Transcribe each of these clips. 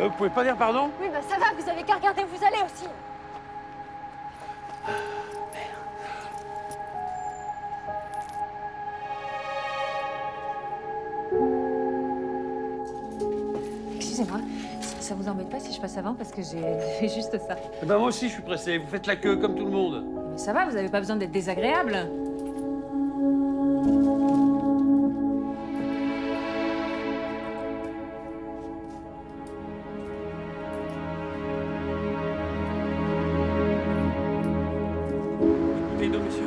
Euh, vous pouvez pas dire pardon? Oui, bah ça va, vous avez qu'à regarder où vous allez aussi. Excusez-moi, ça- vous embête pas si je passe avant parce que j'ai fait juste ça. Eh ben moi aussi je suis pressé, vous faites la queue comme tout le monde. Mais ça va, vous avez pas besoin d'être désagréable. Bouteille d'eau, monsieur.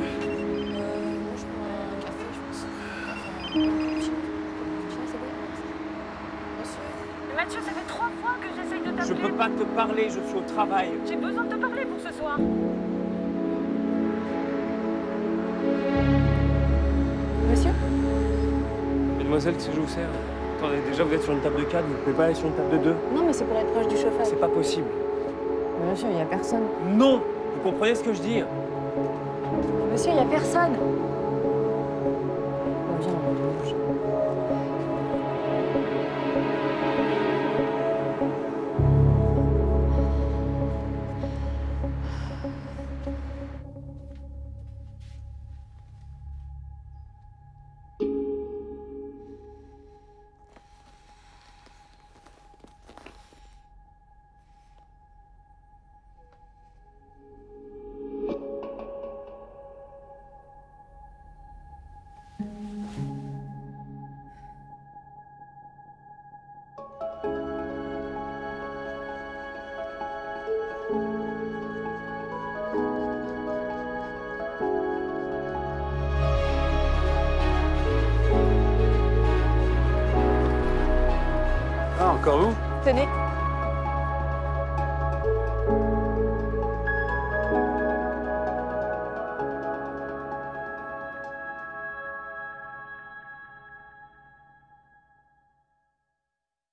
Mathieu, ça fait trois fois que j'essaye de Je t'appeler. peux pas te parler, je suis au travail. J'ai besoin de te parler pour ce soir. Monsieur? Mademoiselle, que je vous sers Attendez, déjà vous êtes sur une table de 4, vous pouvez pas aller sur une table de 2 Non, mais c'est pour être proche du chauffage. C'est pas possible. Monsieur, il y a personne. Non Vous comprenez ce que je dis? Monsieur, il y a personne. Encore Tenez,